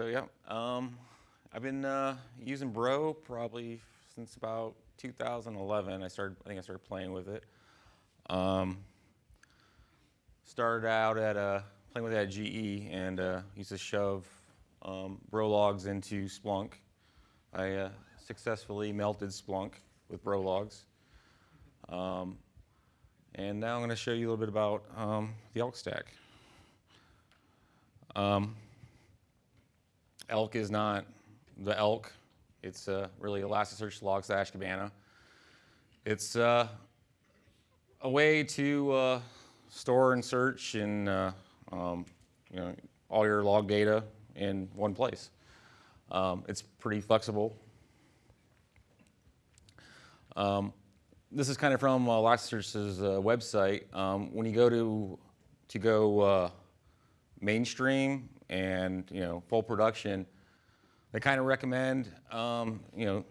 So yeah, um, I've been uh, using Bro probably since about 2011. I started, I think I started playing with it. Um, started out at uh, playing with it at GE and uh, used to shove um, Bro logs into Splunk. I uh, successfully melted Splunk with Bro logs. Um, and now I'm going to show you a little bit about um, the ELK stack. Elk is not the elk. It's uh, really Elasticsearch Logstash Kibana. It's uh, a way to uh, store and search and uh, um, you know all your log data in one place. Um, it's pretty flexible. Um, this is kind of from uh, Elasticsearch's uh, website. Um, when you go to to go uh, mainstream and you know full production, they kind of recommend um, you know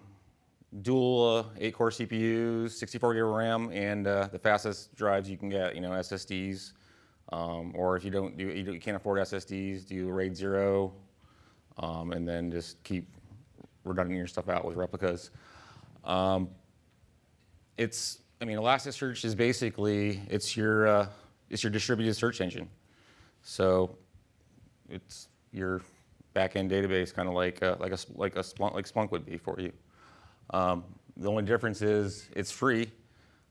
dual uh, eight-core CPUs, 64 gig RAM, and uh, the fastest drives you can get, you know SSDs. Um, or if you don't do you, you, can't afford SSDs, do RAID zero, um, and then just keep redundant your stuff out with replicas. Um, it's I mean Elasticsearch is basically it's your uh, it's your distributed search engine. So it's your backend database, kind of like a, like a like a Splunk, like Splunk would be for you. Um, the only difference is it's free.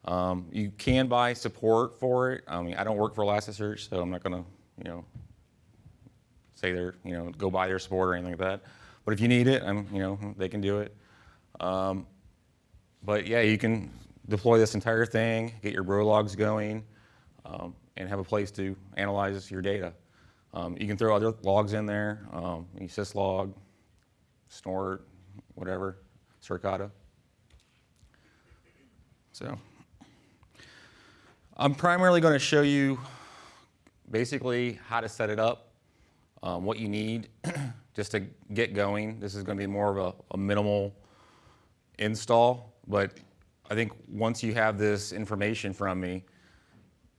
Um, you can buy support for it. I mean, I don't work for Elasticsearch, so I'm not going to, you know, say they're, you know, go buy their support or anything like that. But if you need it, I'm, you know, they can do it. Um, but yeah, you can deploy this entire thing, get your bro logs going, um, and have a place to analyze your data. Um, you can throw other logs in there, um, syslog, snort, whatever, Suricata. So I'm primarily going to show you basically how to set it up, um, what you need just to get going. This is going to be more of a, a minimal install, but I think once you have this information from me,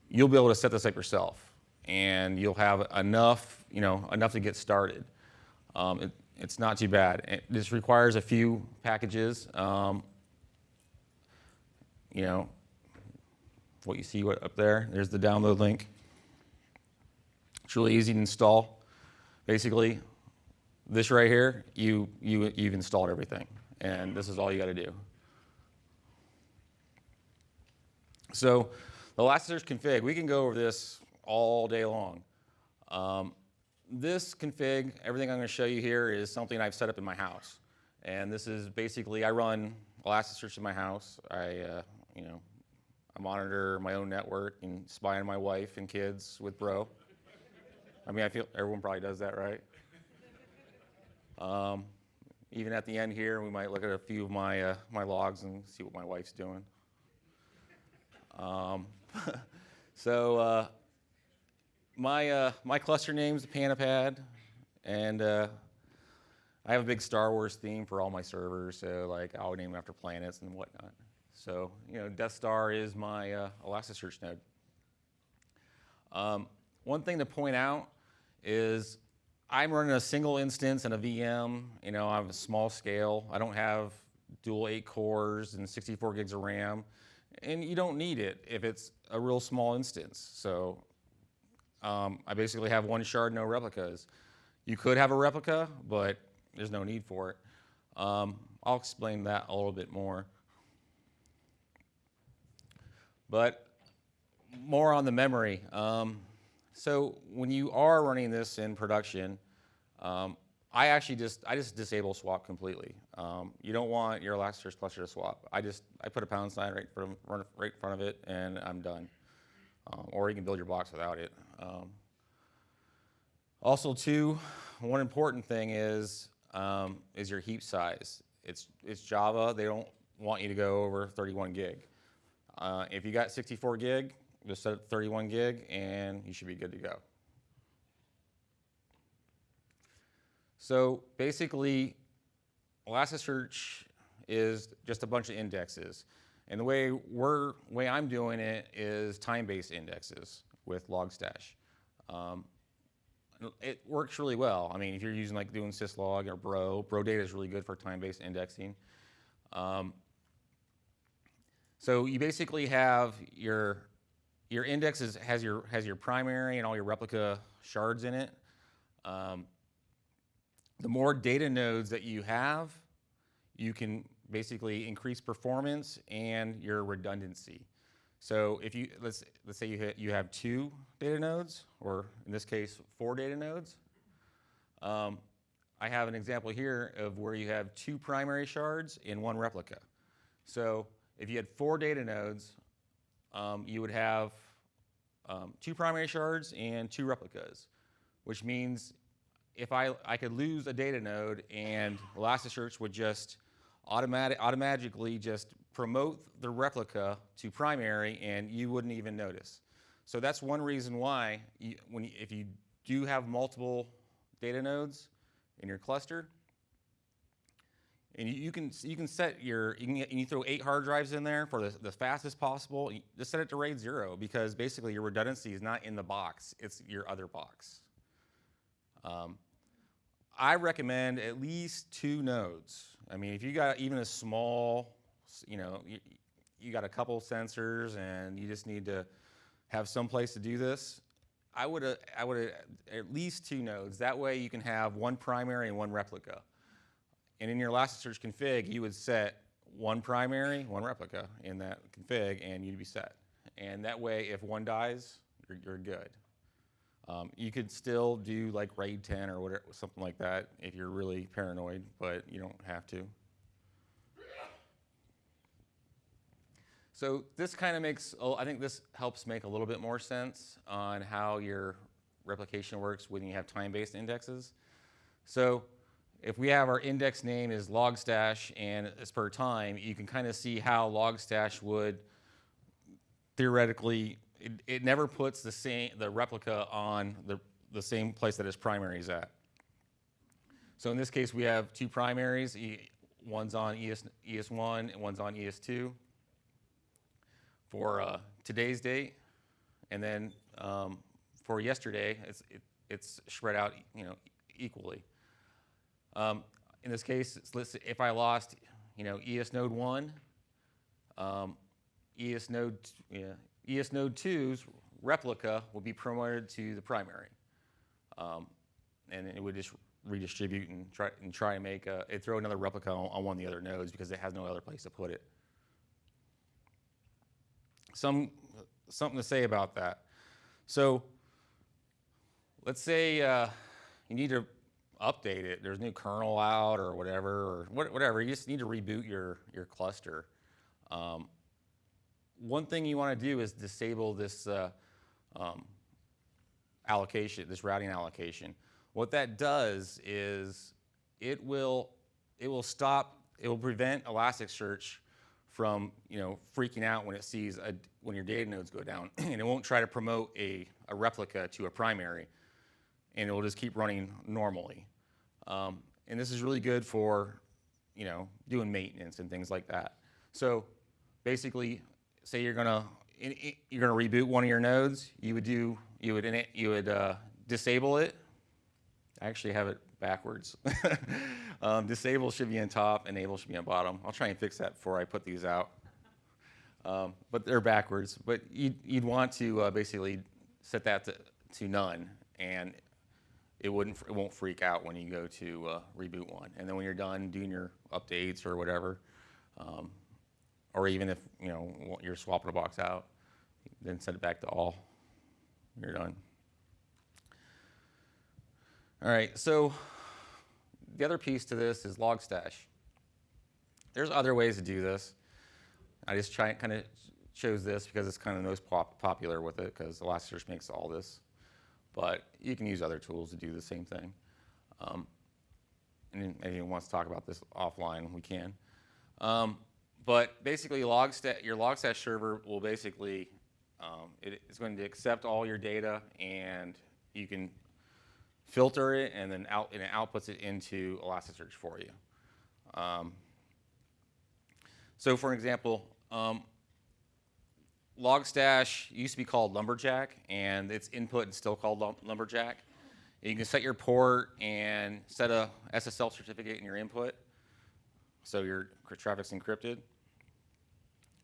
you'll be able to set this up yourself and you'll have enough, you know, enough to get started. Um, it, it's not too bad. It, this requires a few packages. Um, you know, what you see up there, there's the download link. It's really easy to install. Basically, this right here, you, you, you've installed everything. And this is all you got to do. So the last Elasticsearch config, we can go over this all day long. Um, this config, everything I'm going to show you here is something I've set up in my house. And this is basically, I run Elasticsearch in my house. I, uh, you know, I monitor my own network and spy on my wife and kids with Bro. I mean, I feel everyone probably does that, right? Um, even at the end here, we might look at a few of my, uh, my logs and see what my wife's doing. Um, so uh, my, uh, my cluster name is Panapad, and uh, I have a big Star Wars theme for all my servers, so like I'll name after planets and whatnot. So, you know, Death Star is my uh, Elasticsearch node. Um, one thing to point out is I'm running a single instance and a VM. You know, I'm a small scale. I don't have dual eight cores and 64 gigs of RAM. And you don't need it if it's a real small instance. So um, I basically have one shard, no replicas. You could have a replica, but there's no need for it. Um, I'll explain that a little bit more. But more on the memory. Um, so when you are running this in production, um, I actually just I just disable swap completely. Um, you don't want your Elasticsearch cluster to swap. I just I put a pound sign right from right in front of it, and I'm done. Um, or you can build your box without it. Um, also, too, one important thing is um, is your heap size. It's it's Java. They don't want you to go over 31 gig. Uh, if you got 64 gig, just set it 31 gig, and you should be good to go. So basically, Elasticsearch is just a bunch of indexes. And the way we're, way I'm doing it is time-based indexes with Logstash. Um, it works really well. I mean, if you're using like doing syslog or Bro, Bro data is really good for time-based indexing. Um, so you basically have your your index is, has your has your primary and all your replica shards in it. Um, the more data nodes that you have, you can basically increase performance and your redundancy. So if you let's let's say you hit, you have two data nodes, or in this case four data nodes. Um, I have an example here of where you have two primary shards in one replica. So if you had four data nodes, um, you would have um, two primary shards and two replicas, which means if I, I could lose a data node and Elasticsearch would just automatic, automatically just promote the replica to primary and you wouldn't even notice. So that's one reason why you, when you, if you do have multiple data nodes in your cluster, and you, you can you can set your you can you throw eight hard drives in there for the, the fastest possible. Just set it to RAID zero because basically your redundancy is not in the box; it's your other box. Um, I recommend at least two nodes. I mean, if you got even a small, you know, you, you got a couple sensors and you just need to have some place to do this, I would uh, I would uh, at least two nodes. That way you can have one primary and one replica. And in your Elasticsearch config, you would set one primary, one replica in that config, and you'd be set. And that way, if one dies, you're, you're good. Um, you could still do like RAID 10 or whatever, something like that if you're really paranoid, but you don't have to. So this kind of makes, oh, I think this helps make a little bit more sense on how your replication works when you have time-based indexes. So if we have our index name is logstash and it's per time, you can kind of see how logstash would theoretically it, it never puts the same the replica on the, the same place that its primary is at. So in this case, we have two primaries. One's on ES, ES1 and one's on ES2 for uh, today's date. And then um, for yesterday, it's, it, it's spread out you know, equally. Um, in this case, if I lost you know, ES node 1, um, ES node, yeah, ES Node 2's replica will be promoted to the primary. Um, and it would just redistribute and try, and try and make it throw another replica on, on, one of the other nodes because it has no other place to put it. Some, something to say about that. So let's say uh, you need to update it. There's a new kernel out or whatever, or whatever. You just need to reboot your, your cluster. Um, one thing you want to do is disable this uh, um, allocation, this routing allocation. What that does is it will, it will stop, it will prevent Elasticsearch from you know, freaking out when it sees a, when your data nodes go down. and it won't try to promote a, a replica to a primary. And it will just keep running normally. Um, and this is really good for you know, doing maintenance and things like that. So basically, say you're gonna you're gonna reboot one of your nodes, you would do you would you would uh, disable it. I actually have it backwards. um, disable should be on top, enable should be on bottom. I'll try and fix that before I put these out. Um, but they're backwards. But you'd, you'd want to uh, basically set that to, to none, and it wouldn't it won't freak out when you go to uh, reboot one. And then when you're done doing your updates or whatever, um, or even if you know you're swapping a box out, then set it back to all. You're done. All right, so the other piece to this is Logstash. There's other ways to do this. I just try kind of chose this because it's kind of the most pop popular with it because Elasticsearch makes all this. But you can use other tools to do the same thing. Um, and if anyone wants to talk about this offline, we can. Um, but basically, Logstash, your Logstash server will basically, um, it, it's going to accept all your data and you can filter it and then out, and it outputs it into Elasticsearch for you. Um, so for example, um, Logstash used to be called Lumberjack and its input is still called Lumberjack. You can set your port and set a SSL certificate in your input, so your traffic's encrypted.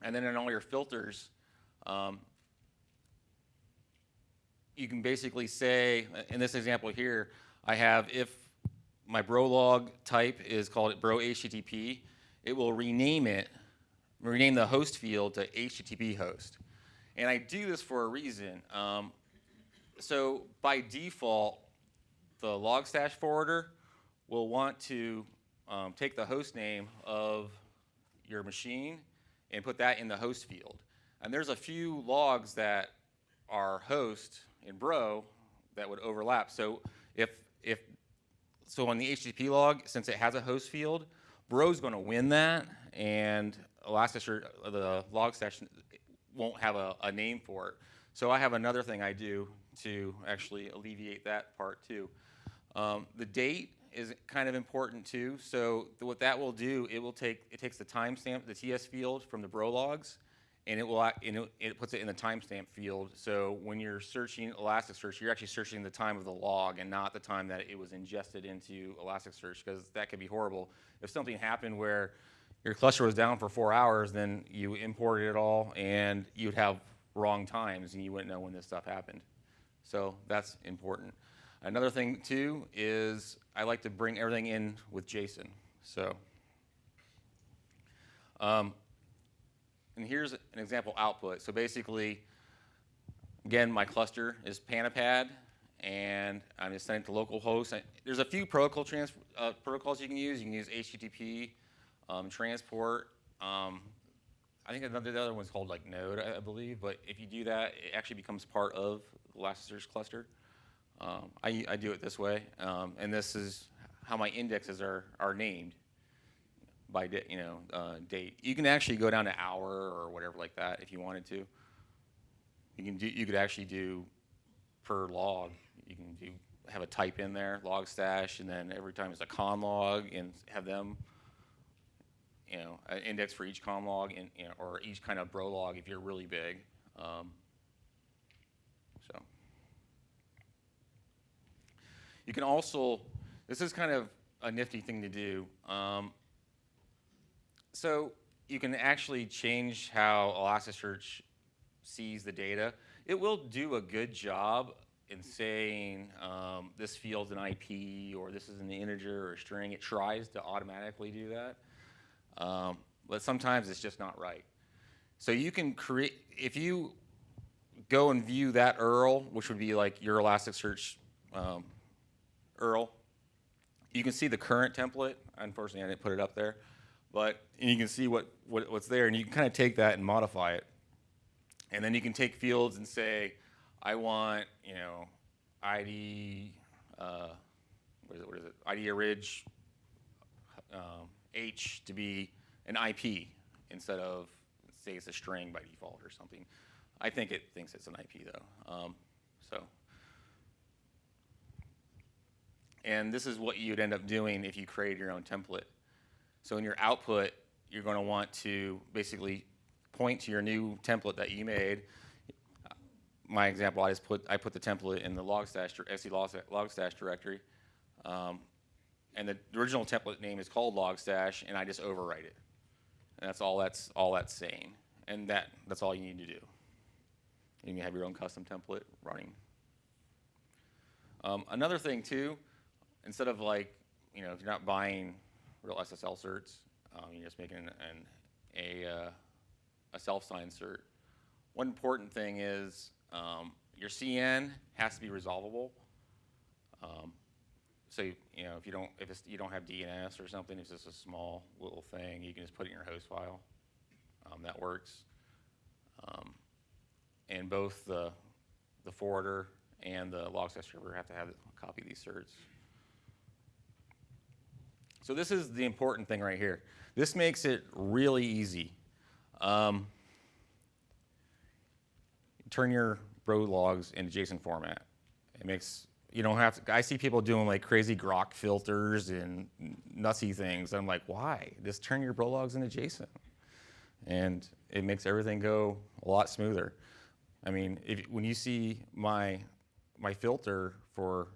And then in all your filters, um, you can basically say, in this example here, I have if my Brolog type is called bro HTTP, it will rename it, rename the host field to HTTP host. And I do this for a reason. Um, so by default, the Logstash forwarder will want to um, take the host name of your machine and put that in the host field. And there's a few logs that are host in Bro that would overlap. So if if so on the HTTP log, since it has a host field, Bro's going to win that, and Elasticsearch, the log session won't have a, a name for it. So I have another thing I do to actually alleviate that part too. Um, the date is kind of important too. So what that will do, it will take it takes the timestamp, the TS field from the Bro logs, and it will and it, it puts it in the timestamp field. So when you're searching Elasticsearch, you're actually searching the time of the log and not the time that it was ingested into Elasticsearch because that could be horrible. If something happened where your cluster was down for four hours, then you imported it all and you'd have wrong times and you wouldn't know when this stuff happened. So that's important. Another thing too is I like to bring everything in with JSON. So, um, and here's an example output. So basically, again, my cluster is Panapad, and I'm just sending it to localhost. There's a few protocol uh, protocols you can use. You can use HTTP, um, transport. Um, I think another the other one's called like Node, I, I believe. But if you do that, it actually becomes part of the Elasticsearch cluster. Um, I, I do it this way, um, and this is how my indexes are, are named by you know uh, date. You can actually go down to hour or whatever like that if you wanted to. You can do you could actually do per log. You can do have a type in there, log stash, and then every time it's a conn log and have them you know an index for each conn log and you know, or each kind of bro log if you're really big. Um, so. You can also, this is kind of a nifty thing to do. Um, so you can actually change how Elasticsearch sees the data. It will do a good job in saying um, this field's an IP or this is an integer or a string. It tries to automatically do that. Um, but sometimes it's just not right. So you can create, if you go and view that URL, which would be like your Elasticsearch um, URL. You can see the current template. Unfortunately, I didn't put it up there, but you can see what, what what's there, and you can kind of take that and modify it. And then you can take fields and say, I want you know ID uh, what is it? What is it? ID Ridge um, H to be an IP instead of say it's a string by default or something. I think it thinks it's an IP though. Um, so. And this is what you'd end up doing if you create your own template. So in your output, you're going to want to basically point to your new template that you made. My example, I just put I put the template in the Logstash Logstash directory, um, and the original template name is called Logstash, and I just overwrite it. And that's all that's all that's saying, and that that's all you need to do. You can have your own custom template running. Um, another thing too, instead of like, you know, if you're not buying real SSL certs, um, you're just making an, an a, uh, a self-signed cert. One important thing is um, your CN has to be resolvable. Um, so you, know, if you don't, if you don't have DNS or something, it's just a small little thing, you can just put it in your host file. Um, that works. Um, and both the the forwarder and the Logstash server have to have a copy of these certs. So this is the important thing right here. This makes it really easy. Um, turn your bro logs into JSON format. It makes you don't have to. I see people doing like crazy grok filters and nutsy things. I'm like, why? Just turn your bro logs into JSON, and it makes everything go a lot smoother. I mean, if, when you see my my filter for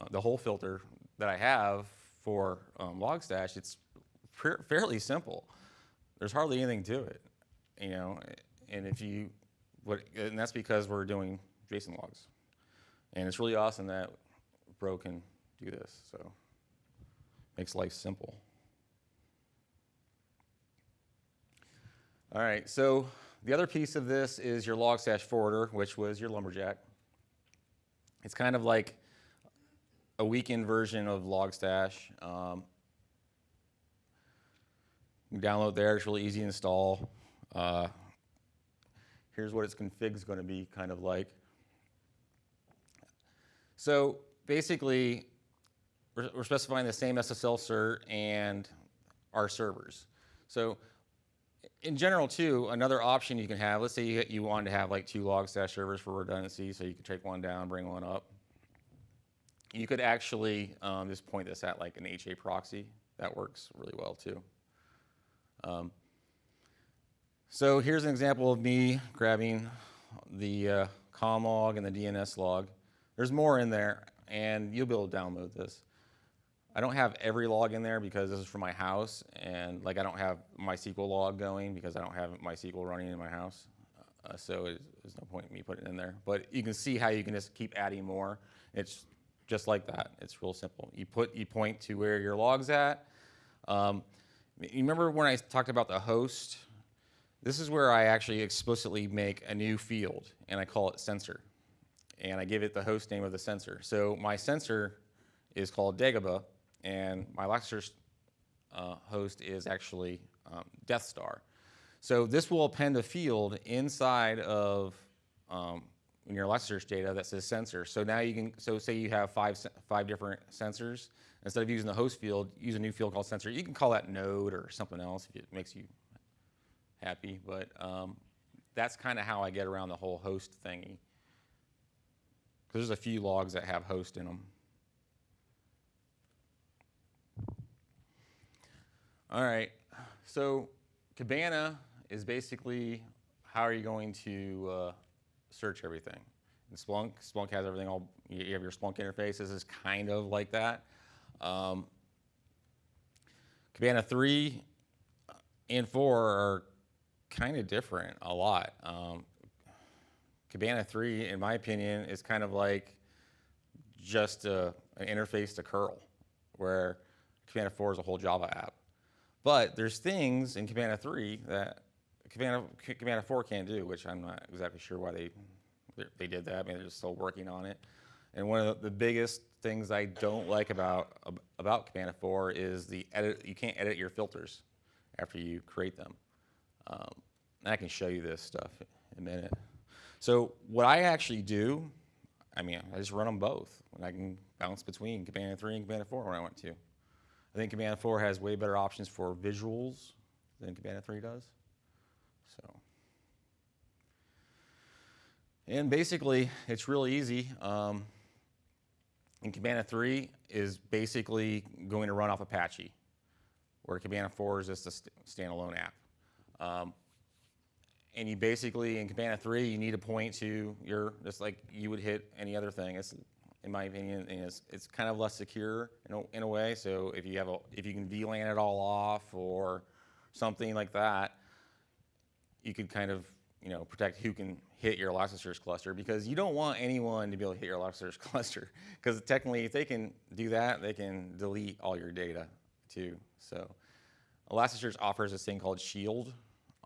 uh, the whole filter that I have for um, Logstash, it's fairly simple. There's hardly anything to it, you know. And if you, what, and that's because we're doing JSON logs, and it's really awesome that Bro can do this. So makes life simple. All right, so the other piece of this is your Logstash forwarder, which was your Lumberjack. It's kind of like a weekend version of Logstash. Um, download there, it's really easy to install. Uh, here's what its config is going to be kind of like. So basically, we're, we're specifying the same SSL cert and our servers. So in general, too, another option you can have, let's say you, you wanted to have like two Logstash servers for redundancy, so you could take one down, bring one up. You could actually um, just point this at like an HA proxy. That works really well, too. Um, so here's an example of me grabbing the uh, conn log and the DNS log. There's more in there, and you'll be able to download this. I don't have every log in there because this is for my house, and like I don't have MySQL log going because I don't have MySQL running in my house. Uh, so there's no point in me putting it in there. But you can see how you can just keep adding more. It's just like that. It's real simple. You put, you point to where your log's at. Um, you remember when I talked about the host? This is where I actually explicitly make a new field, and I call it sensor. And I give it the host name of the sensor. So my sensor is called Dagobah, and my Elasticsearch uh, host is actually um, Death Star. So this will append a field inside of um, in your Elasticsearch data that says sensor. So now you can, so say you have five, five different sensors. Instead of using the host field, use a new field called sensor. You can call that node or something else if it makes you happy, but um, that's kind of how I get around the whole host thingy. Because there's a few logs that have host in them. All right, so Kibana is basically how are you going to uh, search everything. And Splunk, Splunk has everything all, you have your Splunk interface. This is kind of like that. Um, Kibana 3 and 4 are kind of different a lot. Um, Kibana 3, in my opinion, is kind of like just a, an interface to curl, where Kibana 4 is a whole Java app. But there's things in Kibana 3 that Kibana, Kibana 4 can't do, which I'm not exactly sure why they, they did that. I mean, they're just still working on it. And one of the biggest things I don't like about, about Kibana 4 is the edit, you can't edit your filters after you create them. Um, I can show you this stuff in a minute. So what I actually do, I mean, I just run them both. And I can bounce between Kibana 3 and Kibana 4 when I want to. I think Kibana 4 has way better options for visuals than Kibana 3 does. So, and basically, it's really easy. Um, and Kibana 3 is basically going to run off Apache, where Kibana 4 is just a st standalone app. Um, and you basically, in Kibana 3, you need to point to your, just like you would hit any other thing. It's in my opinion, is it's kind of less secure in a, in a way. So if you have a, if you can VLAN it all off or something like that, you could kind of you know protect who can hit your Elasticsearch cluster because you don't want anyone to be able to hit your Elasticsearch cluster because technically if they can do that, they can delete all your data too. So Elasticsearch offers this thing called Shield,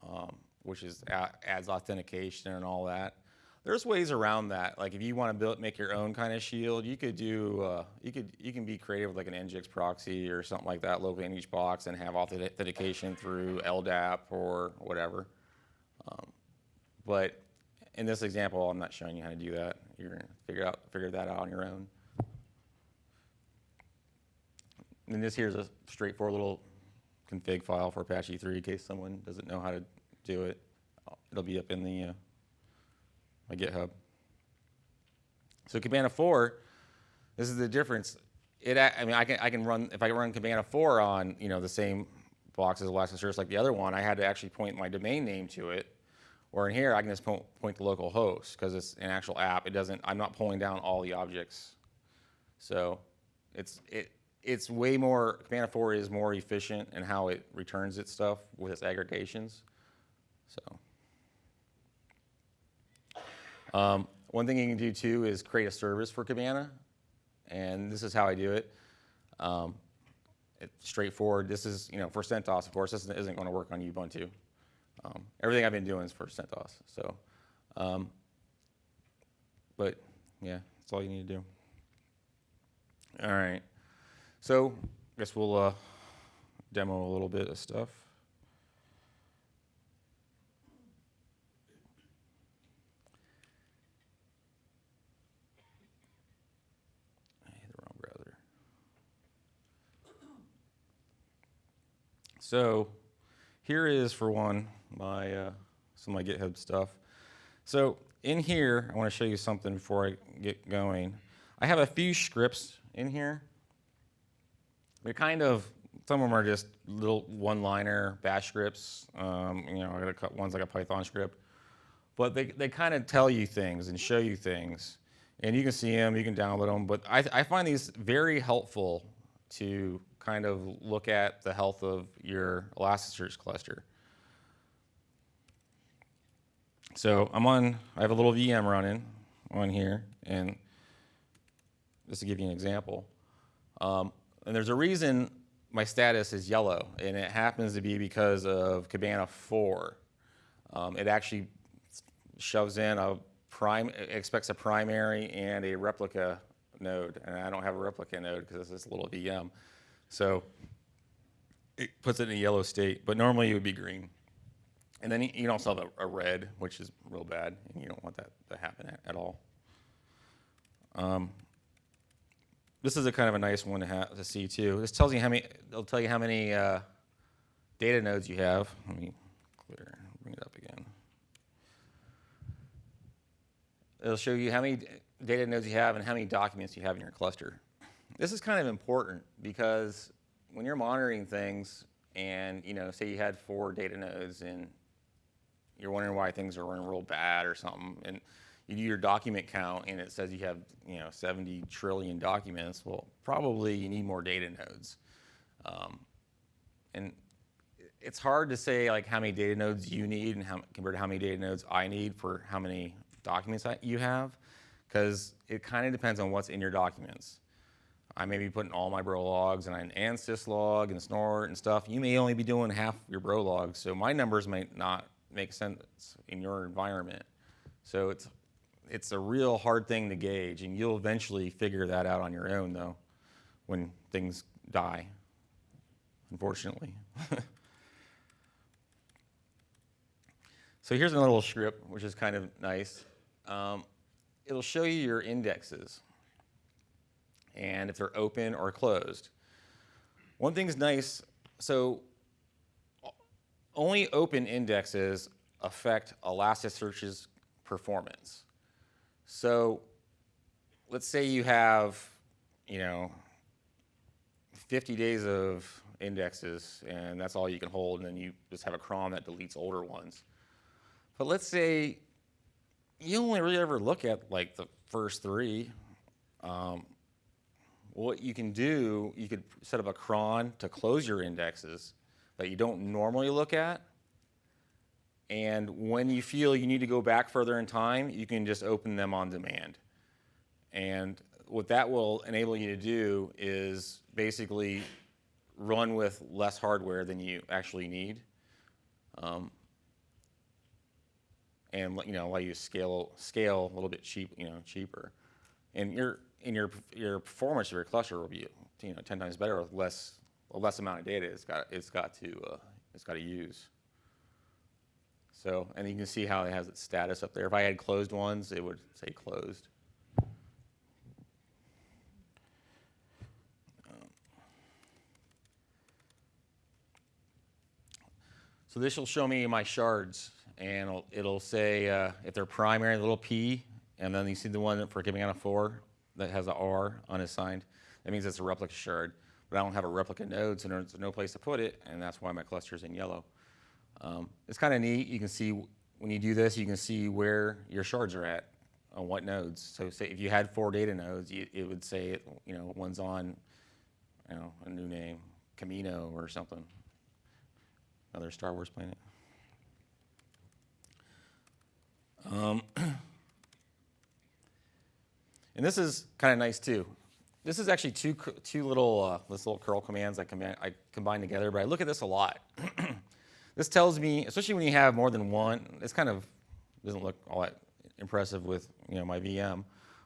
um, which is adds authentication and all that there's ways around that. Like if you want to build, make your own kind of shield, you could do, uh, you could, you can be creative with like an Nginx proxy or something like that locally in each box and have authentication through LDAP or whatever. Um, but in this example, I'm not showing you how to do that. You're gonna figure out, figure that out on your own. And this here is a straightforward little config file for Apache 3 in case someone doesn't know how to do it. It'll be up in the uh, my GitHub. So Kibana 4, this is the difference. It, I mean, I can, I can run, if I run Kibana 4 on, you know, the same box as Elasticsearch like the other one, I had to actually point my domain name to it. Or in here, I can just point, point the local host because it's an actual app. It doesn't, I'm not pulling down all the objects. So it's, it, it's way more, Kibana 4 is more efficient in how it returns its stuff with its aggregations. So. Um, one thing you can do too is create a service for Kibana. And this is how I do it. Um, it's straightforward. This is, you know, for CentOS, of course, this isn't going to work on Ubuntu. Um, everything I've been doing is for CentOS. So, um, but yeah, that's all you need to do. All right. So, I guess we'll uh, demo a little bit of stuff. I hit the wrong browser. So, here is for one my uh, some of my GitHub stuff. So in here, I want to show you something before I get going. I have a few scripts in here. They're kind of some of them are just little one-liner bash scripts. Um, you know, I got a couple ones like a Python script, but they they kind of tell you things and show you things, and you can see them, you can download them. But I I find these very helpful to kind of look at the health of your Elasticsearch cluster. So I'm on, I have a little VM running on here, and just to give you an example. Um, and there's a reason my status is yellow, and it happens to be because of Kibana 4. Um, it actually shoves in a prime, expects a primary and a replica node, and I don't have a replica node because it's this little VM. So it puts it in a yellow state, but normally it would be green. And then you can also have a, a red, which is real bad, and you don't want that to happen at, at all. Um, this is a kind of a nice one to, have, to see too. This tells you how many. It'll tell you how many uh, data nodes you have. Let me clear. Bring it up again. It'll show you how many data nodes you have and how many documents you have in your cluster. This is kind of important because when you're monitoring things and you know, say you had four data nodes and you're wondering why things are running real bad or something, and you do your document count and it says you have you know 70 trillion documents, well, probably you need more data nodes. Um, and it's hard to say like how many data nodes you need and how, compared to how many data nodes I need for how many documents you have, because it kind of depends on what's in your documents. I may be putting all my bro logs and an ansys log and snort and stuff. You may only be doing half your bro logs, so my numbers might not make sense in your environment. So it's it's a real hard thing to gauge, and you'll eventually figure that out on your own, though, when things die. Unfortunately. so here's a little script, which is kind of nice. Um, it'll show you your indexes and if they're open or closed. One thing's nice, so only open indexes affect Elasticsearch's performance. So let's say you have, you know, 50 days of indexes and that's all you can hold and then you just have a cron that deletes older ones. But let's say you only really ever look at like the first three. Um, what you can do, you could set up a cron to close your indexes that you don't normally look at. And when you feel you need to go back further in time, you can just open them on demand. And what that will enable you to do is basically run with less hardware than you actually need. Um, and you know, allow you to scale scale a little bit cheap, you know, cheaper. And you're in your your performance of your cluster will be you know 10 times better with less a less amount of data it's got it's got to uh, it's got to use. So and you can see how it has its status up there. If I had closed ones, it would say closed. So this will show me my shards, and it'll, it'll say uh, if they're primary, little p, and then you see the one for Kibana 4 that has a R unassigned. That means it's a replica shard. But I don't have a replica node, so there's no place to put it, and that's why my cluster is in yellow. Um, it's kind of neat. You can see when you do this, you can see where your shards are at on what nodes. So say if you had four data nodes, you, it would say, you know, one's on, you know, a new name, Kamino or something. Another Star Wars planet. Um, and this is kind of nice too. This is actually two, two little, uh, this little curl commands I, command, I combine together, but I look at this a lot. this tells me, especially when you have more than one, this kind of doesn't look all that impressive with, you know, my VM,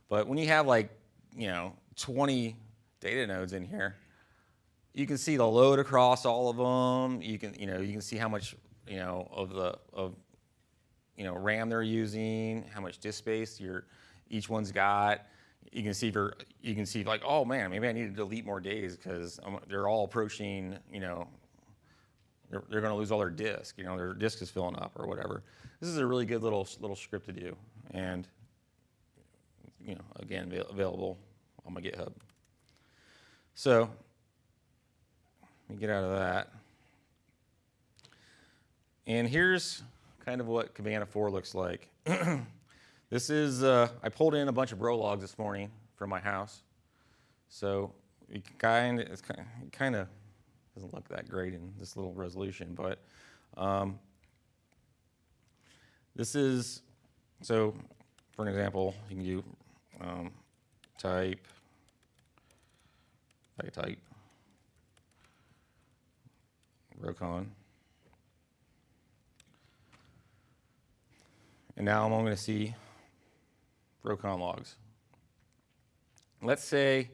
but when you have like, you know, 20 data nodes in here, you can see the load across all of them. You can, you know, you can see how much, you know, of the, of, you know, RAM they're using, how much disk space your, each one's got. You can see for, you can see like, oh man, maybe I need to delete more days because they're all approaching, you know, they're, they're going to lose all their disk. You know, their disk is filling up or whatever. This is a really good little little script to do, and you know, again, available on my GitHub. So let me get out of that. And here's kind of what Kibana 4 looks like. this is, uh, I pulled in a bunch of bro logs this morning from my house. So it kind of, it's kind of doesn't look that great in this little resolution, but um, this is, so for an example, you can do um, type, I type Rokon. And now I'm only going to see Rokon logs. Let's say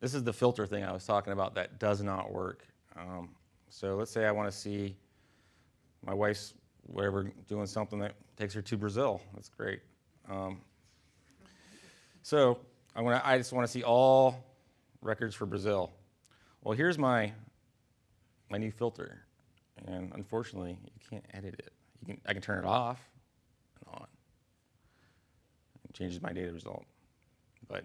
this is the filter thing I was talking about that does not work. Um, so let's say I want to see my wife's whatever doing something that takes her to Brazil. That's great. Um, so I, want I just want to see all records for Brazil. Well, here's my my new filter, and unfortunately, you can't edit it. You can I can turn it off changes my data result, but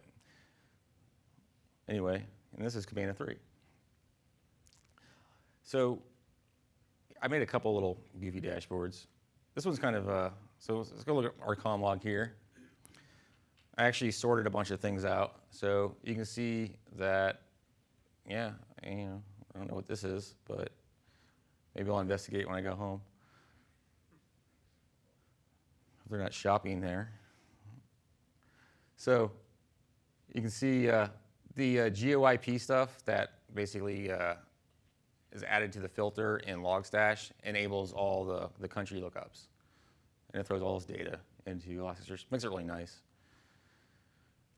anyway, and this is Kibana 3. So I made a couple little goofy dashboards. This one's kind of, uh, so let's go look at our conn log here. I actually sorted a bunch of things out. So you can see that, yeah, you know, I don't know what this is, but maybe I'll investigate when I go home. They're not shopping there. So you can see uh, the uh, GeoIP stuff that basically uh, is added to the filter in Logstash enables all the, the country lookups. And it throws all this data into Elasticsearch. Makes it really nice.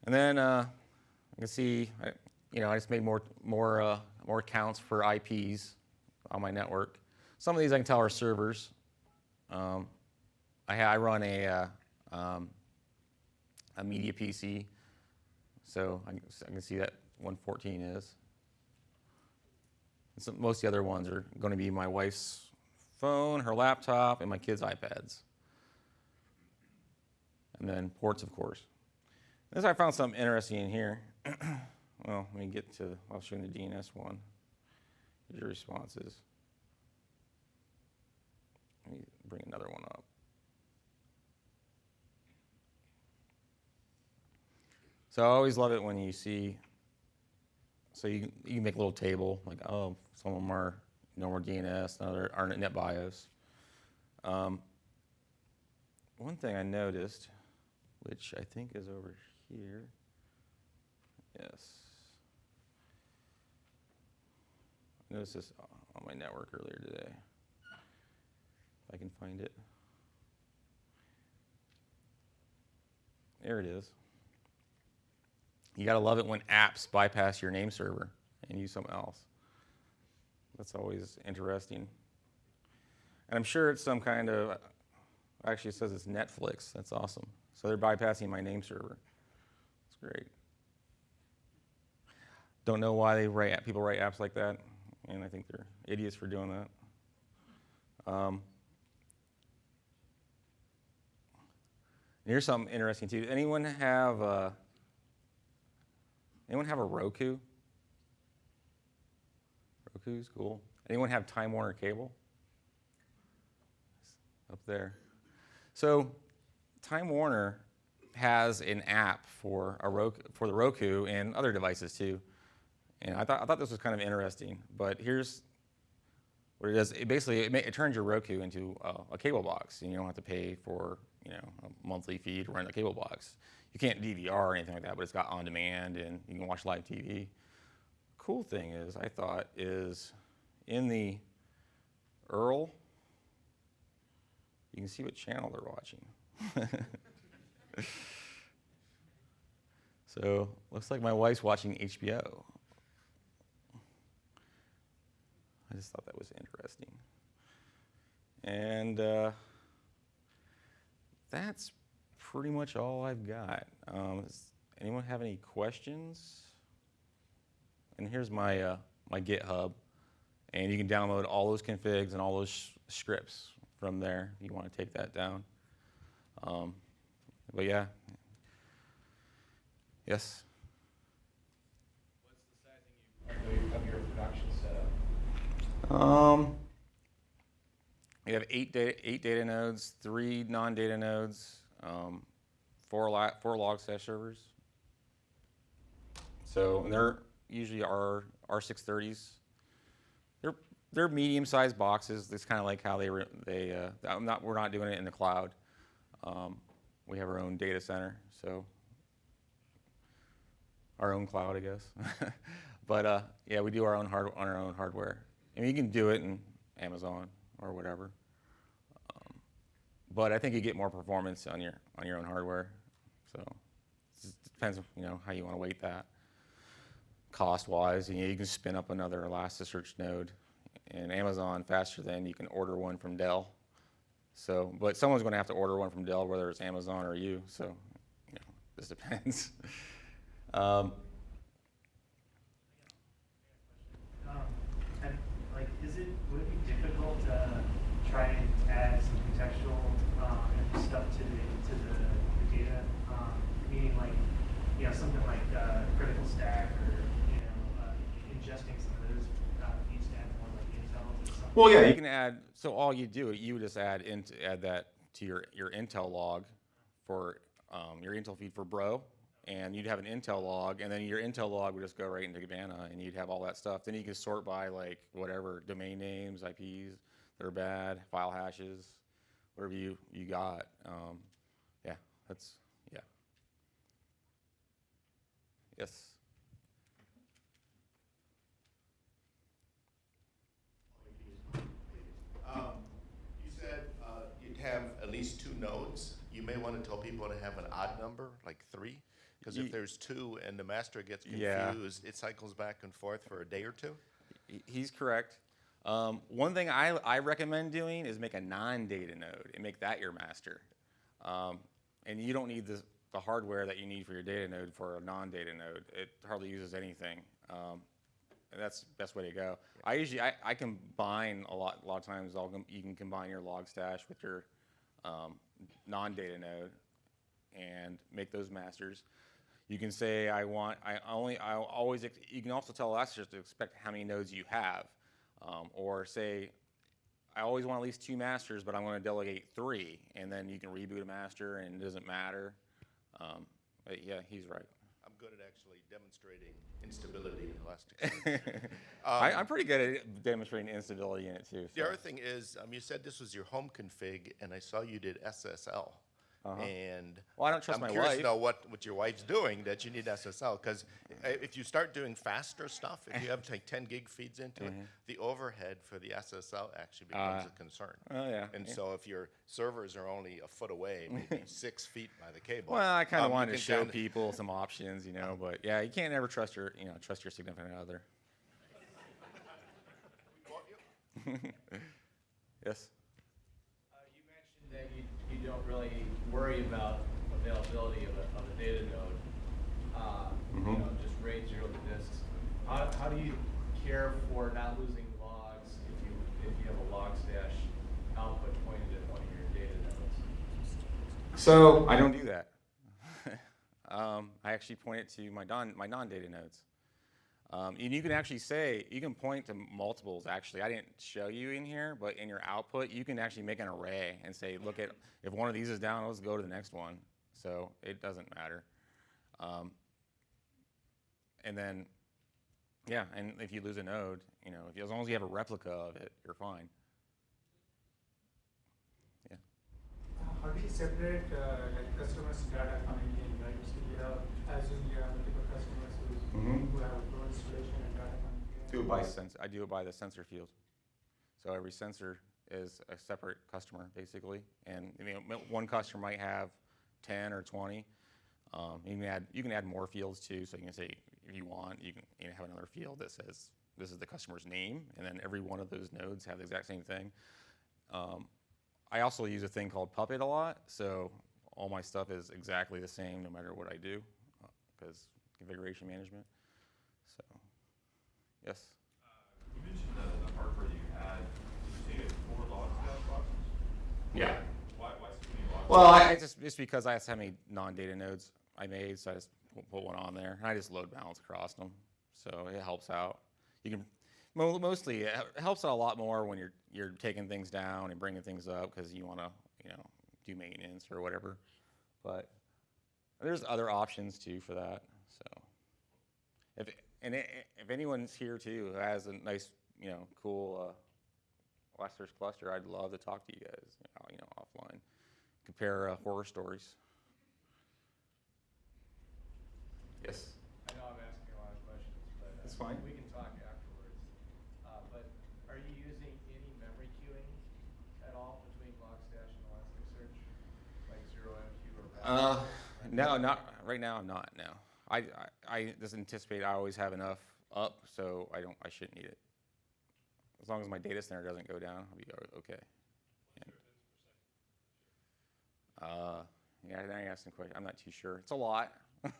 And then uh, you can see, I, you know, I just made more, more, uh, more accounts for IPs on my network. Some of these I can tell are servers. Um, I, I, run a, uh, um, a media PC, so I, I can see that 114 is. So most of the other ones are going to be my wife's phone, her laptop, and my kids' iPads. And then ports, of course. This I found something interesting in here. well, let me get to, I'll show you the DNS one. Here's your responses. Let me bring another one up. So I always love it when you see so you, you make a little table, like, oh, some of them are normal DNS, other are NetBIOS. Um, one thing I noticed, which I think is over here, yes. I noticed this on my network earlier today. If I can find it. There it is. You gotta love it when apps bypass your name server and use something else. That's always interesting. And I'm sure it's some kind of, actually it says it's Netflix. That's awesome. So they're bypassing my name server. That's great. Don't know why they write people write apps like that, and I think they're idiots for doing that. Um, here's something interesting too. Anyone have uh, Anyone have a Roku? Roku's cool. Anyone have Time Warner cable? Up there. So Time Warner has an app for a Roku, for the Roku and other devices too. And I thought, I thought this was kind of interesting, but here's what it does. It basically, it, ma- it turns your Roku into a, a cable box and you don't have to pay for, you know, a monthly fee to run the cable box. You can't DVR or anything like that, but it's got on demand and you can watch live TV. Cool thing is, I thought, is in the URL, you can see what channel they're watching. so looks like my wife's watching HBO. I just thought that was interesting. And uh, that's pretty much all I've got. Um, does anyone have any questions? And here's my, uh, my GitHub. And you can download all those configs and all those scripts from there if you want to take that down. Um, but yeah. Yes? What's the sizing you, of your production setup? Um, we have eight data, eight data nodes, three non-data nodes, um, four, li- four log servers. So they're usually our R630s. They're they're medium-sized boxes. That's kind of like how they they. Uh, I'm not we're not doing it in the cloud. Um, we have our own data center, so our own cloud, I guess. but uh, yeah, we do our own hard on our own hardware. I mean, you can do it in Amazon or whatever. Um, but I think you get more performance on your on your own hardware. So it depends, you know, how you want to weight that. Cost-wise, you, know, you can spin up another Elasticsearch node in Amazon faster than you can order one from Dell. So, but someone's going to have to order one from Dell, whether it's Amazon or you. So, you know, this depends. um, and like, is it, would it be difficult to try and add some contextual, um, stuff to the, to the, the data? Um, meaning like, you know, something like, uh, critical stack or, you know, uh, ingesting some of those, uh? Well, yeah, you can add. So all you do, you just add int, add that to your your Intel log for um, your Intel feed for Bro, and you'd have an Intel log, and then your Intel log would just go right into Kibana, and you'd have all that stuff. Then you can sort by like whatever domain names, IPs that are bad, file hashes, whatever you you got. Um, yeah, that's yeah. Yes. Um, You said uh, you'd have at least two nodes. You may want to tell people to have an odd number, like three, because if there's two and the master gets Yeah. confused, it cycles back and forth for a day or two? He's correct. Um, one thing I, I recommend doing is make a non-data node and make that your master. Um, and you don't need the, the hardware that you need for your data node for a non-data node. It hardly uses anything. Um, and that's the best way to go. I usually, I, I combine a lot, a lot of times I'll, you can combine your Logstash with your um, non-data node and make those masters. You can say I want, I only, I always, you can also tell Elasticsearch to expect how many nodes you have. Um, or say, I always want at least two masters, but I'm going to delegate three, and then you can reboot a master and it doesn't matter. Um, but yeah, he's right. I'm good at actually demonstrating instability in Elasticsearch. I, I'm pretty good at demonstrating instability in it too. The other thing is, um, you said this was your home config, and I saw you did SSL. And Well, I don't trust I'm my curious wife. to know what, what your wife's doing that you need SSL, because if you start doing faster stuff, if you have like 10 gig feeds into it, the overhead for the SSL actually becomes Uh, a concern. oh, yeah, And yeah. so if your servers are only a foot away, maybe six feet by the cable. Well, I kind of um, wanted to show people some options, you know, but yeah, you can't ever trust your, you know, trust your significant other. yes. Uh, you mentioned that you, you don't really worry about availability of a, of a data node. Uh, you Mhm. know, just RAID zero to disks. How, how do you care for not losing logs if you, if you have a Logstash output pointed at one of your data nodes? So I don't do that. um, I actually point it to my non my non-data nodes. Um, and you can actually say you can point to multiples. Actually, I didn't show you in here, but in your output, you can actually make an array and say, look at if one of these is down, let's go to the next one. so it doesn't matter. Um, and then, yeah, and if you lose a node, you know, you, as long as you have a replica of it, you're fine. Yeah. How do you separate uh, like customers' data coming in, right? So you have, assume you have multiple customers who, Data coming. Do it by sensor. I do it by the sensor field. So every sensor is a separate customer, basically. And you know, m- one customer might have 10 or 20. Um, you can add you can add more fields too. So you can say if you want, you can you know, have another field that says this is the customer's name, and then every one of those nodes have the exact same thing. Um, I also use a thing called Puppet a lot, so all my stuff is exactly the same no matter what I do, because configuration management. So, yes. You mentioned the, the hardware that you had. Did you say four logs dash boxes? Yeah. Why, why so many logs? Well, I, I just it's because I have so many non-data nodes I made, so I just put, put one on there, and I just load balance across them, so it helps out. You can mostly it helps out a lot more when you're you're taking things down and bringing things up because you want to you know do maintenance or whatever. But there's other options too for that. So if and i if anyone's here too who has a nice you know cool uh, Elasticsearch cluster, I'd love to talk to you guys, you know, you know offline compare uh, horror stories. Yes. I know I'm asking a lot of questions, but. uh, That's fine. We can talk afterwards. Uh, But are you using any memory queuing at all between Logstash and Elasticsearch? Like ZeroMQ or? Uh, Rapids? no, not right now. I'm not. No, I, I I just anticipate I always have enough up, so I don't. I shouldn't need it. As long as my data center doesn't go down, I'll be okay. Uh, yeah, now you're asking. I'm not too sure. It's a lot.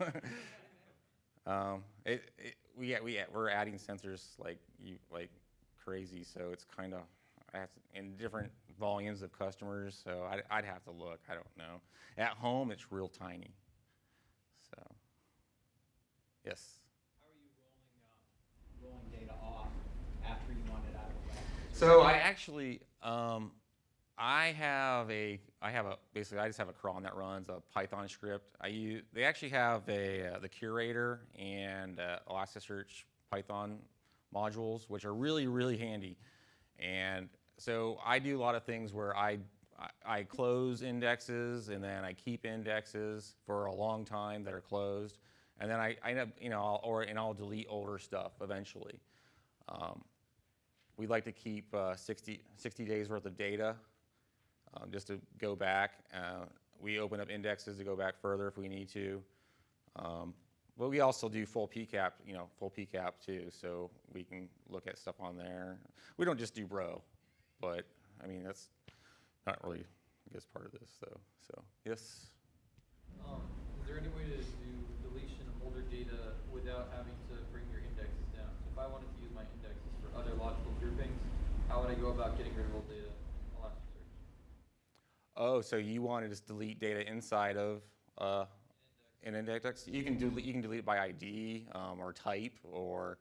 um, it, it, we, we, we're adding sensors like you, like crazy, so it's kind of in different volumes of customers. So I'd, I'd have to look. I don't know. At home, it's real tiny. Yes. How are you rolling, um, rolling data off after you want it out of Elasticsearch? So I actually, um, I have a, I have a, basically I just have a cron that runs a Python script. I use, they actually have a, uh, the curator and uh, Elasticsearch Python modules, which are really, really handy. And so I do a lot of things where I, I, I close indexes and then I keep indexes for a long time that are closed. And then I, I end up, you know, I'll, or, and I'll delete older stuff eventually. Um, we like to keep uh, 60, 60 days worth of data um, just to go back. Uh, we open up indexes to go back further if we need to. Um, but we also do full PCAP, you know, full PCAP too, so we can look at stuff on there. We don't just do bro, but I mean, that's not really, I guess, part of this, though. So, yes? Um, is there any way to older data without having to bring your indexes down? So if I wanted to use my indexes for other logical groupings, how would I go about getting rid of old data in Elasticsearch? Oh, so you want to just delete data inside of uh, an index? You can delete. You can delete it by ID um, or type or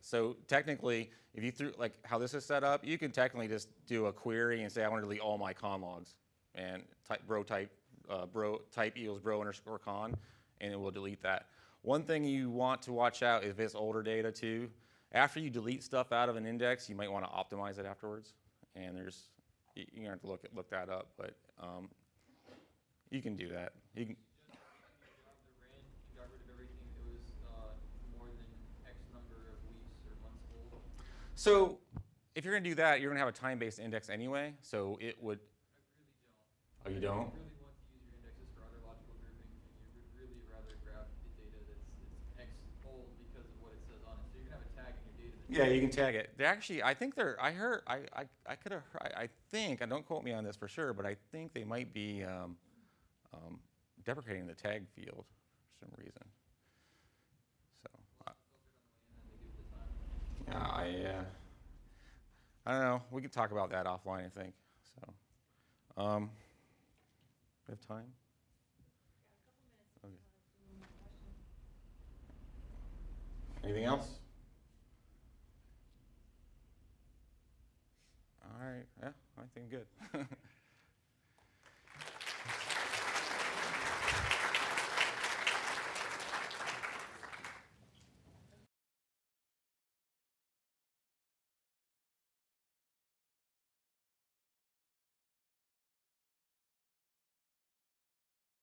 so. Technically, if you threw like how this is set up, you can technically just do a query and say I want to delete all my conn logs and type bro type uh, bro type equals bro underscore conn, and it will delete that. One thing you want to watch out if it's older data too. After you delete stuff out of an index, you might want to optimize it afterwards. And there's you- you're gonna have to look look that up, but um, you can do that. You can, You got the RAN, you got rid of everything that was more than X number of weeks or months old. so if you're gonna do that, you're gonna have a time-based index anyway. So it would. I really don't. Oh, you don't? you really want to use your indexes for other logical groupings, and you would really rather grab the data that's, that's X old because of what it says on it. So you're gonna have a tag in your data. that's Yeah, you can tag it. They actually, I think they're. I heard. I I, I could have. I, I think. And don't quote me on this for sure, but I think they might be um, um, deprecating the tag field for some reason. So. Yeah, I, uh, I don't know. We can talk about that offline, I think. So, um, we have time? Okay. Anything else? All right. Yeah, I think good.